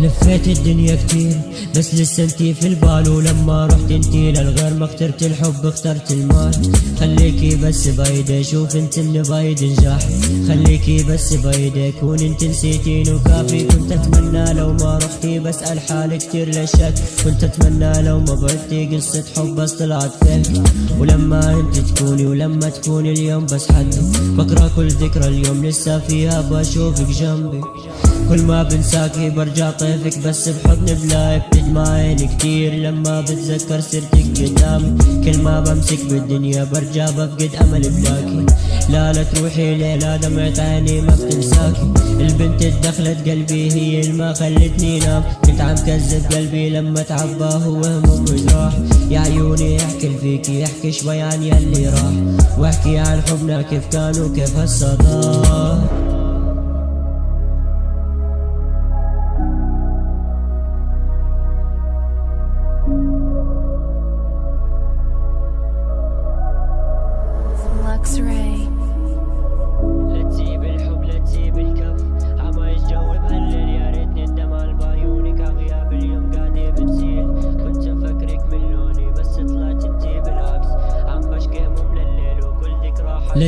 لفيت الدنيا كتير بس لسه انتي في البال. ولما رحت انتي للغير ما اخترت الحب اخترت المال. خليكي بس بايدي شوف انت من بايد نجاح. خليكي بس بايدي كون انت نسيتين. وكافي كنت اتمنى لو ما رحتي بسأل حالي كتير لشك كنت اتمنى لو ما بعدتي قصة حب بس طلعت فيك. ولما انت تكوني ولما تكوني اليوم بس حد. بقرأ كل ذكرى اليوم لسه فيها بشوفك جنبي. كل ما بنساكي برجع طيفك بس بحضن بلاي بتدمع عيني كتير. لما بتذكر سيرتك قدامي كل ما بمسك بالدنيا برجع بفقد أمل بلاكي. لا لا تروحي ليلة دمعة عيني ما بتنساكي. البنت دخلت قلبي هي اللي ما خلتني نام. كنت عم كذب قلبي لما تعبى هو هموم وجراح يا عيوني احكي فيكي احكي شوي عن يلي راح. واحكي عن حبنا كيف كان وكيف هسه ضاع.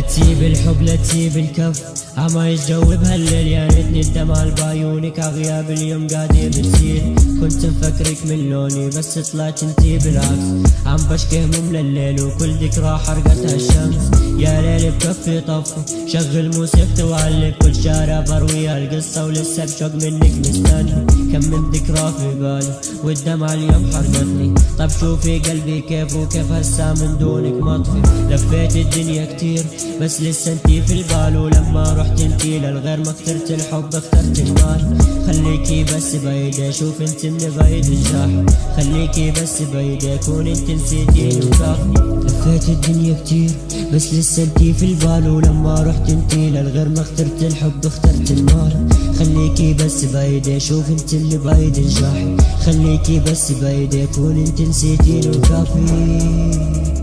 تسيب الحب لا تسيب الكف. عما يتجاوب هالليل يا ريتني الدمع بعيونك عغياب اليوم قاعدة بتسيل كنت مفكرك من لوني بس طلعت انتي بالعكس عم بشكي هموم لليل وكل ذكرى حرقتها الشمس۔ يا ليل بكفي طفي شغل موسيقتي وعلق كل شارع برويها القصة ولسه بشوق منك مستني كم من ذكرى في بالي والدمع اليوم حرقتني طب شوفي قلبي كيف وكيف هسا من دونك مطفي لفيت الدنيا كتير بس لسه انتي في البال ولما رحت انتي للغير ما اخترت الحب اخترت المال خليكي بس بايدي شوف انت من بعيد الجاح خليكي بس بايدي كون انت نسيتيني وكافي لفيت الدنيا كتير بس لسه انتي في البال. ولما رحت انتي للغير ما اخترت الحب اخترت المال خليكي بس بايدي شوف انت اللي بايد الجاح خليكي بس بايدي كون انت نسيتيني وكافي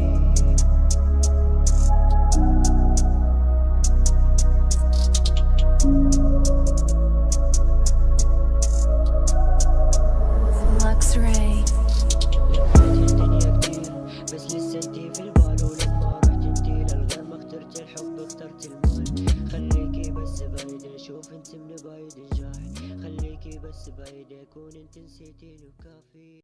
اخترت المال خليكي بس بايدي شوف انت من بعيد الجاح خليكي بس بايدي كون انت نسيتيني وكافي